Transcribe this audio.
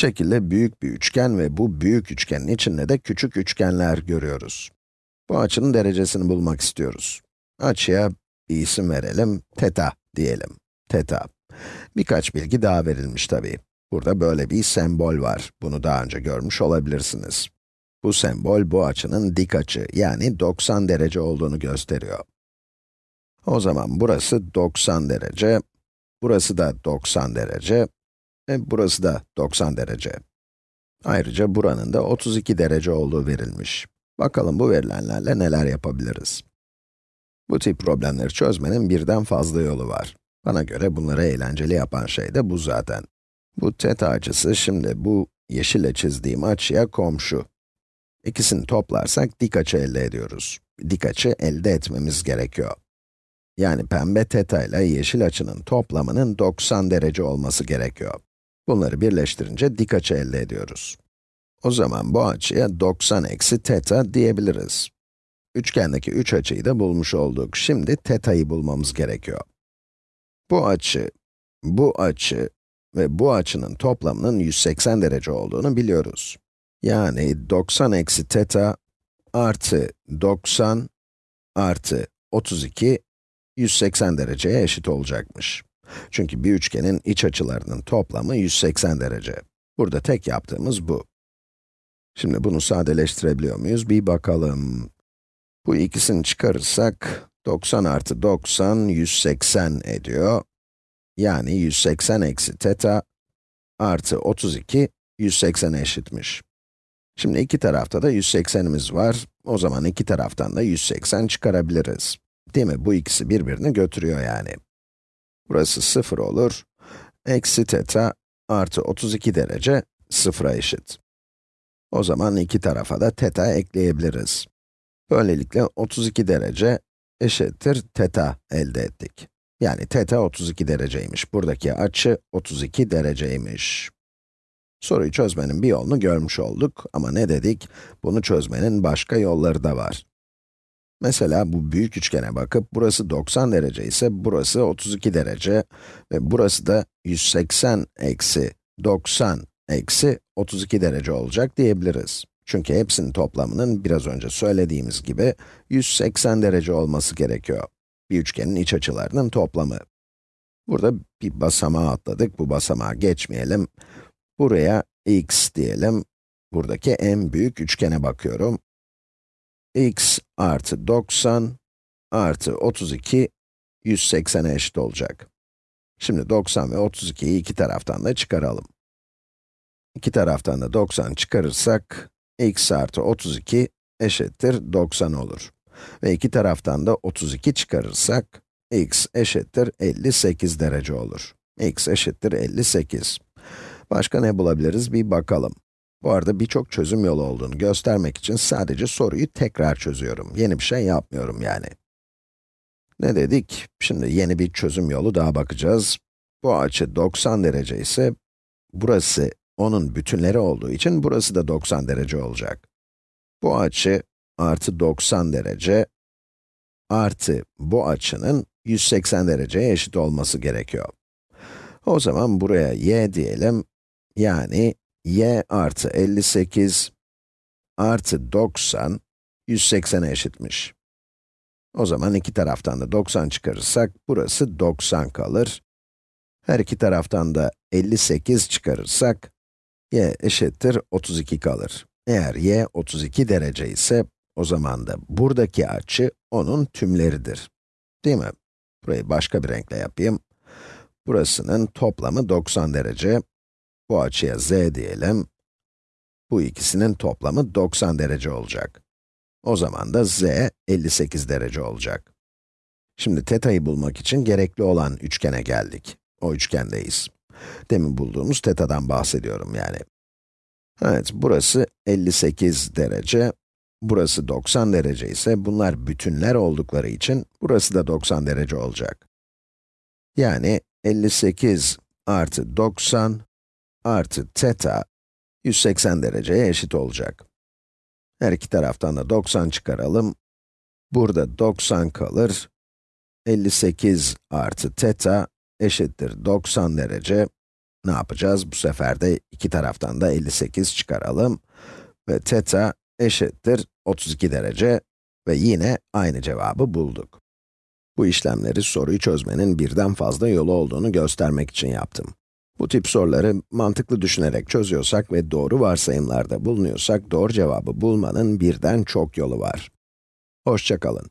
Şekilde büyük bir üçgen ve bu büyük üçgenin içinde de küçük üçgenler görüyoruz. Bu açının derecesini bulmak istiyoruz. Açıya bir isim verelim, teta diyelim. Teta. Birkaç bilgi daha verilmiş tabii. Burada böyle bir sembol var. Bunu daha önce görmüş olabilirsiniz. Bu sembol bu açının dik açı, yani 90 derece olduğunu gösteriyor. O zaman burası 90 derece, burası da 90 derece ve burası da 90 derece. Ayrıca buranın da 32 derece olduğu verilmiş. Bakalım bu verilenlerle neler yapabiliriz? Bu tip problemleri çözmenin birden fazla yolu var. Bana göre bunları eğlenceli yapan şey de bu zaten. Bu teta açısı şimdi bu yeşille çizdiğim açıya komşu. İkisini toplarsak dik açı elde ediyoruz. Dik açı elde etmemiz gerekiyor. Yani pembe teta ile yeşil açının toplamının 90 derece olması gerekiyor. Bunları birleştirince dik açı elde ediyoruz. O zaman bu açıya 90 eksi teta diyebiliriz. Üçgendeki üç açıyı da bulmuş olduk. Şimdi teta'yı bulmamız gerekiyor. Bu açı, bu açı ve bu açının toplamının 180 derece olduğunu biliyoruz. Yani 90 eksi teta artı 90 artı 32, 180 dereceye eşit olacakmış. Çünkü bir üçgenin iç açılarının toplamı 180 derece. Burada tek yaptığımız bu. Şimdi bunu sadeleştirebiliyor muyuz? Bir bakalım. Bu ikisini çıkarırsak, 90 artı 90, 180 ediyor. Yani 180 eksi teta artı 32, 180 eşitmiş. Şimdi iki tarafta da 180'imiz var. O zaman iki taraftan da 180 çıkarabiliriz. Değil mi? Bu ikisi birbirini götürüyor yani. Burası 0 olur. Eksi teta artı 32 derece 0'a eşit. O zaman iki tarafa da teta ekleyebiliriz. Böylelikle 32 derece eşittir teta elde ettik. Yani teta 32 dereceymiş. Buradaki açı 32 dereceymiş. Soruyu çözmenin bir yolunu görmüş olduk ama ne dedik? Bunu çözmenin başka yolları da var. Mesela bu büyük üçgene bakıp, burası 90 derece ise burası 32 derece ve burası da 180 eksi 90 eksi 32 derece olacak diyebiliriz. Çünkü hepsinin toplamının biraz önce söylediğimiz gibi 180 derece olması gerekiyor. Bir üçgenin iç açılarının toplamı. Burada bir basamağı atladık, bu basamağı geçmeyelim. Buraya x diyelim. Buradaki en büyük üçgene bakıyorum x artı 90 artı 32, 180'e eşit olacak. Şimdi 90 ve 32'yi iki taraftan da çıkaralım. İki taraftan da 90 çıkarırsak, x artı 32 eşittir 90 olur. Ve iki taraftan da 32 çıkarırsak, x eşittir 58 derece olur. x eşittir 58. Başka ne bulabiliriz bir bakalım. Bu arada birçok çözüm yolu olduğunu göstermek için sadece soruyu tekrar çözüyorum. Yeni bir şey yapmıyorum yani. Ne dedik? Şimdi yeni bir çözüm yolu daha bakacağız. Bu açı 90 derece ise, burası onun bütünleri olduğu için burası da 90 derece olacak. Bu açı artı 90 derece artı bu açının 180 dereceye eşit olması gerekiyor. O zaman buraya y diyelim, yani y artı 58 artı 90, 180'e eşitmiş. O zaman iki taraftan da 90 çıkarırsak, burası 90 kalır. Her iki taraftan da 58 çıkarırsak, y eşittir 32 kalır. Eğer y 32 derece ise, o zaman da buradaki açı onun tümleridir. Değil mi? Burayı başka bir renkle yapayım. Burasının toplamı 90 derece, bu açıya z diyelim. Bu ikisinin toplamı 90 derece olacak. O zaman da z 58 derece olacak. Şimdi teta'yı bulmak için gerekli olan üçgene geldik. O üçgendeyiz. Demin bulduğumuz teta'dan bahsediyorum yani. Evet, burası 58 derece, burası 90 derece ise bunlar bütünler oldukları için burası da 90 derece olacak. Yani 58 artı 90 artı teta 180 dereceye eşit olacak. Her iki taraftan da 90 çıkaralım. Burada 90 kalır. 58 artı teta eşittir 90 derece. ne yapacağız? Bu sefer de iki taraftan da 58 çıkaralım. Ve teta eşittir 32 derece ve yine aynı cevabı bulduk. Bu işlemleri soruyu çözmenin birden fazla yolu olduğunu göstermek için yaptım. Bu tip soruları mantıklı düşünerek çözüyorsak ve doğru varsayımlarda bulunuyorsak doğru cevabı bulmanın birden çok yolu var. Hoşça kalın.